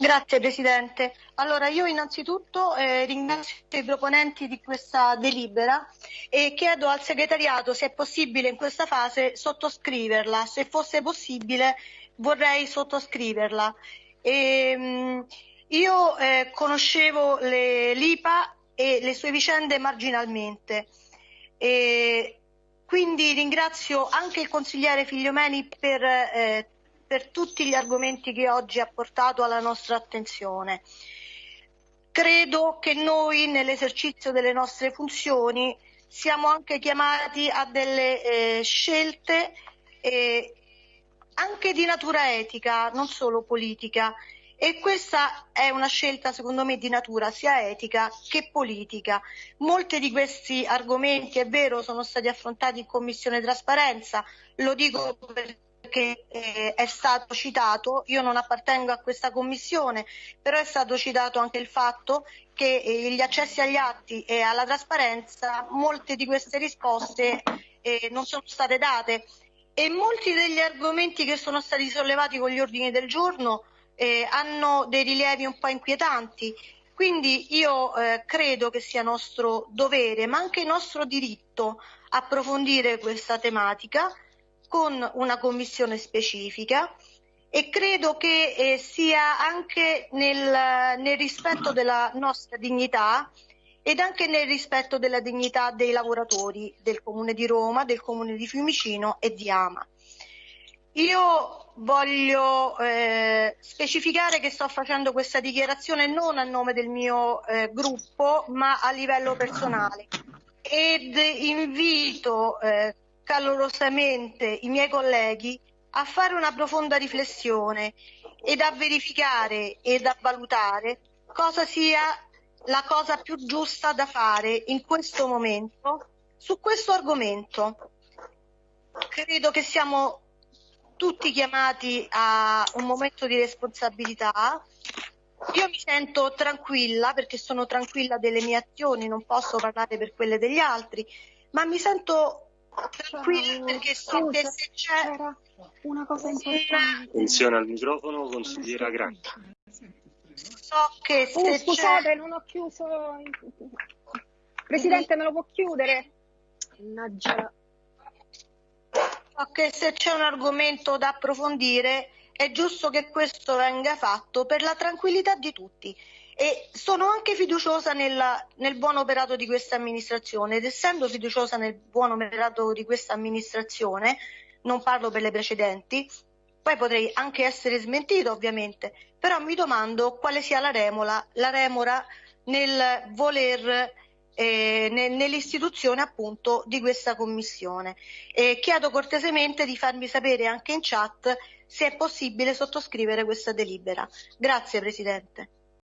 Grazie Presidente. Allora io innanzitutto eh, ringrazio i proponenti di questa delibera e chiedo al segretariato se è possibile in questa fase sottoscriverla. Se fosse possibile vorrei sottoscriverla. E, ehm, mh, io eh, conoscevo l'IPA e le sue vicende marginalmente. E quindi ringrazio anche il consigliere Figliomeni per eh, per tutti gli argomenti che oggi ha portato alla nostra attenzione. Credo che noi nell'esercizio delle nostre funzioni siamo anche chiamati a delle eh, scelte eh, anche di natura etica, non solo politica. E questa è una scelta, secondo me, di natura sia etica che politica. Molti di questi argomenti, è vero, sono stati affrontati in Commissione Trasparenza, lo dico perché che eh, è stato citato, io non appartengo a questa commissione, però è stato citato anche il fatto che eh, gli accessi agli atti e alla trasparenza, molte di queste risposte eh, non sono state date e molti degli argomenti che sono stati sollevati con gli ordini del giorno eh, hanno dei rilievi un po' inquietanti. Quindi io eh, credo che sia nostro dovere, ma anche nostro diritto, approfondire questa tematica con una commissione specifica e credo che eh, sia anche nel, nel rispetto della nostra dignità ed anche nel rispetto della dignità dei lavoratori del Comune di Roma, del Comune di Fiumicino e di Ama. Io voglio eh, specificare che sto facendo questa dichiarazione non a nome del mio eh, gruppo, ma a livello personale ed invito eh, calorosamente i miei colleghi a fare una profonda riflessione ed a verificare ed a valutare cosa sia la cosa più giusta da fare in questo momento su questo argomento. Credo che siamo tutti chiamati a un momento di responsabilità. Io mi sento tranquilla perché sono tranquilla delle mie azioni, non posso parlare per quelle degli altri, ma mi sento tranquilla perché so che se c'è una cosa importante. Attenzione al microfono, consigliera Granca. So che se Oh, scusate, c'è non ho chiuso. Presidente, me lo può chiudere? Mannaggia. so che se c'è un argomento da approfondire è giusto che questo venga fatto per la tranquillità di tutti. E sono anche fiduciosa nella, nel buon operato di questa amministrazione. Ed essendo fiduciosa nel buon operato di questa amministrazione, non parlo per le precedenti, poi potrei anche essere smentito ovviamente, però mi domando quale sia la remora, la remora nel voler eh, ne- nell'istituzione appunto di questa commissione. E chiedo cortesemente di farmi sapere anche in chat se è possibile sottoscrivere questa delibera. Grazie Presidente.